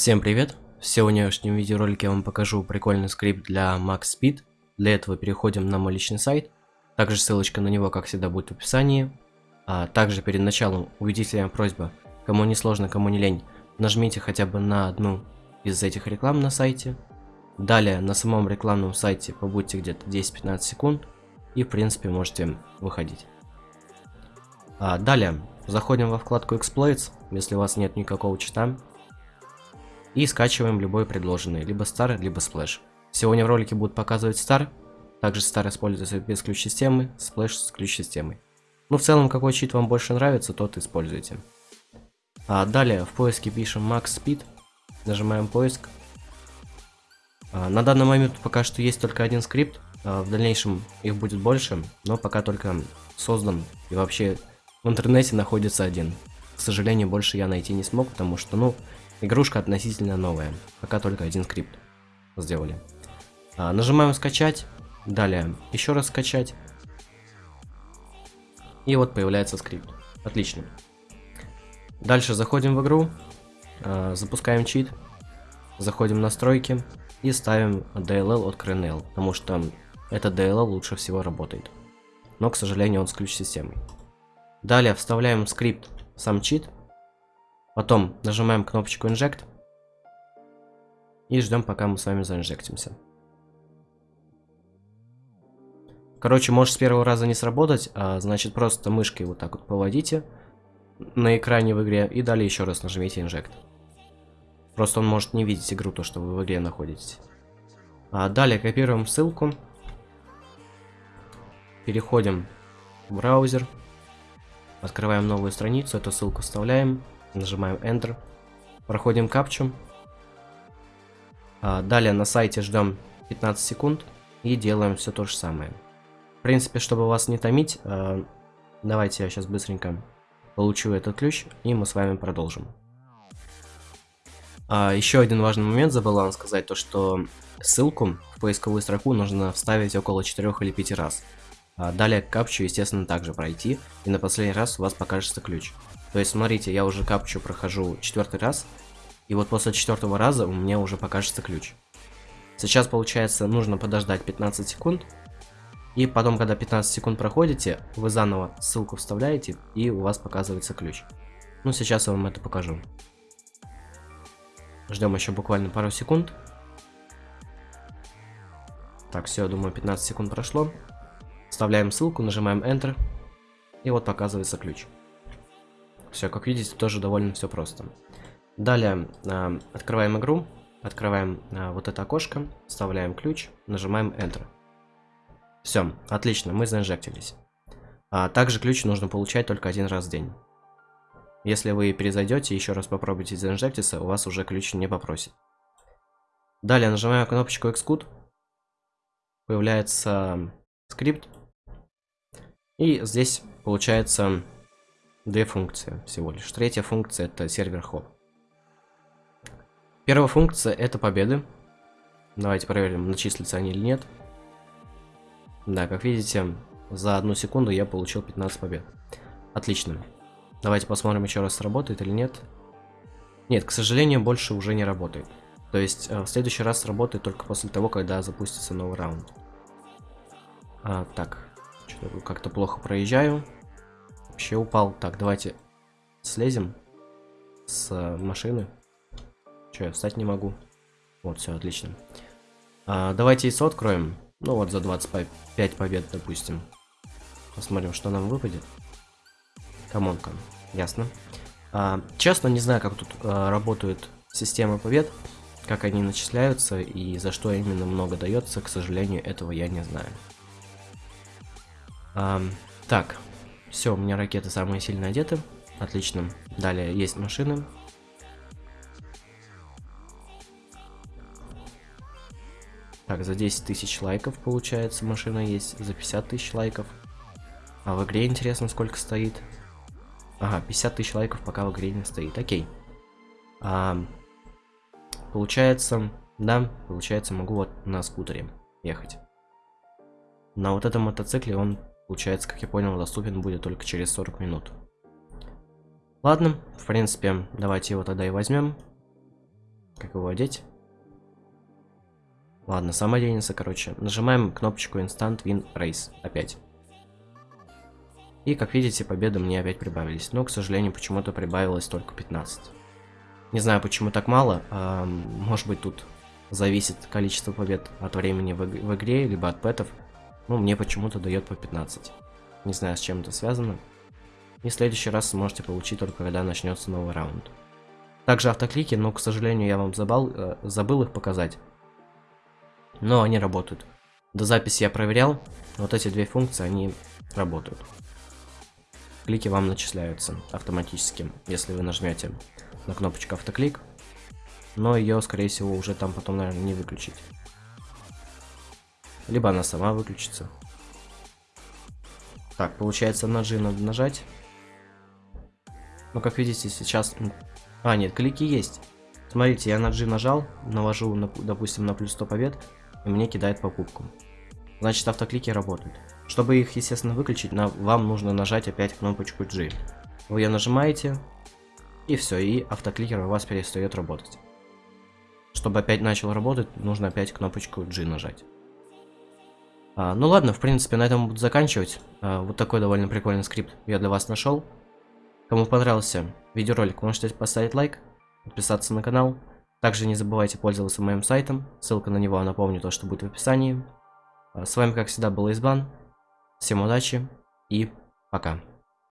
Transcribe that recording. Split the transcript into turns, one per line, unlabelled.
Всем привет! В сегодняшнем видеоролике я вам покажу прикольный скрипт для Max Speed. Для этого переходим на мой личный сайт. Также ссылочка на него, как всегда, будет в описании. А также перед началом убедительная просьба, кому не сложно, кому не лень, нажмите хотя бы на одну из этих реклам на сайте. Далее на самом рекламном сайте побудьте где-то 10-15 секунд и в принципе можете выходить. А далее заходим во вкладку Exploits, если у вас нет никакого чита, и скачиваем любой предложенный, либо Star, либо Splash. Сегодня в ролике будут показывать Star, также Star используется без ключ-системы, Splash с ключ-системой. Ну, в целом, какой чит вам больше нравится, тот используйте. А далее в поиске пишем Max Speed, нажимаем поиск. А, на данный момент пока что есть только один скрипт, а, в дальнейшем их будет больше, но пока только создан и вообще в интернете находится один. К сожалению, больше я найти не смог, потому что, ну, Игрушка относительно новая, пока только один скрипт сделали. А, нажимаем скачать, далее еще раз скачать. И вот появляется скрипт. Отлично. Дальше заходим в игру, а, запускаем чит, заходим в настройки и ставим DLL от CRNL, потому что этот DLL лучше всего работает. Но, к сожалению, он с ключ-системой. Далее вставляем скрипт сам чит, Потом нажимаем кнопочку Inject. И ждем, пока мы с вами заинжектимся. Короче, может с первого раза не сработать, а значит просто мышкой вот так вот поводите на экране в игре и далее еще раз нажмите Inject. Просто он может не видеть игру, то что вы в игре находитесь. А далее копируем ссылку. Переходим в браузер. Открываем новую страницу, эту ссылку вставляем. Нажимаем Enter. Проходим капчу. А, далее на сайте ждем 15 секунд и делаем все то же самое. В принципе, чтобы вас не томить, а, давайте я сейчас быстренько получу этот ключ и мы с вами продолжим. А, еще один важный момент забыл вам сказать, то что ссылку в поисковую строку нужно вставить около 4 или 5 раз. Далее капчу, естественно, также пройти, и на последний раз у вас покажется ключ. То есть, смотрите, я уже капчу прохожу четвертый раз, и вот после четвертого раза у меня уже покажется ключ. Сейчас, получается, нужно подождать 15 секунд, и потом, когда 15 секунд проходите, вы заново ссылку вставляете, и у вас показывается ключ. Ну, сейчас я вам это покажу. Ждем еще буквально пару секунд. Так, все, думаю, 15 секунд прошло. Вставляем ссылку, нажимаем Enter, и вот показывается ключ. Все, как видите, тоже довольно все просто. Далее э, открываем игру, открываем э, вот это окошко, вставляем ключ, нажимаем Enter. Все, отлично, мы заинжектились. А также ключ нужно получать только один раз в день. Если вы перезайдете и еще раз попробуйте заинжектиться, у вас уже ключ не попросит. Далее нажимаем кнопочку Xcode. Появляется скрипт. И здесь получается Две функции всего лишь. Третья функция это сервер хоп. Первая функция это победы. Давайте проверим, начислятся они или нет. Да, как видите, за одну секунду я получил 15 побед. Отлично. Давайте посмотрим еще раз, работает или нет. Нет, к сожалению, больше уже не работает. То есть, э, в следующий раз работает только после того, когда запустится новый раунд. А, так, что-то как-то плохо проезжаю. Вообще упал. Так, давайте слезем с машины. Че, я встать не могу. Вот, все, отлично. А, давайте яйцо откроем. Ну вот, за 25 побед, допустим. Посмотрим, что нам выпадет. Камонка. Ясно. А, честно, не знаю, как тут а, работают системы побед, как они начисляются и за что именно много дается. К сожалению, этого я не знаю. А, так, все, у меня ракеты самые сильно одеты. Отлично. Далее есть машины. Так, за 10 тысяч лайков получается машина есть. За 50 тысяч лайков. А в игре интересно сколько стоит. Ага, 50 тысяч лайков пока в игре не стоит. Окей. А, получается, да, получается могу вот на скутере ехать. На вот этом мотоцикле он Получается, как я понял, доступен будет только через 40 минут. Ладно, в принципе, давайте его тогда и возьмем. как его одеть. Ладно, сам оденется, короче. Нажимаем кнопочку Instant Win Race опять. И, как видите, победы мне опять прибавились. Но, к сожалению, почему-то прибавилось только 15. Не знаю, почему так мало. А, может быть, тут зависит количество побед от времени в, в игре, либо от пэтов. Ну, мне почему-то дает по 15. Не знаю, с чем это связано. И в следующий раз сможете получить только когда начнется новый раунд. Также автоклики, но, к сожалению, я вам забыл, э, забыл их показать. Но они работают. До записи я проверял. Вот эти две функции, они работают. Клики вам начисляются автоматически, если вы нажмете на кнопочку автоклик. Но ее, скорее всего, уже там потом, наверное, не выключить. Либо она сама выключится. Так, получается на G надо нажать. Ну, как видите, сейчас... А, нет, клики есть. Смотрите, я на G нажал, навожу, на, допустим, на плюс 100 побед, и мне кидает покупку. Значит, автоклики работают. Чтобы их, естественно, выключить, на, вам нужно нажать опять кнопочку G. Вы ее нажимаете, и все, и автокликер у вас перестает работать. Чтобы опять начал работать, нужно опять кнопочку G нажать. А, ну ладно, в принципе, на этом буду заканчивать. А, вот такой довольно прикольный скрипт я для вас нашел. Кому понравился видеоролик, можете поставить лайк, подписаться на канал. Также не забывайте пользоваться моим сайтом, ссылка на него, напомню, то, что будет в описании. А, с вами, как всегда, был Избан. Всем удачи и пока.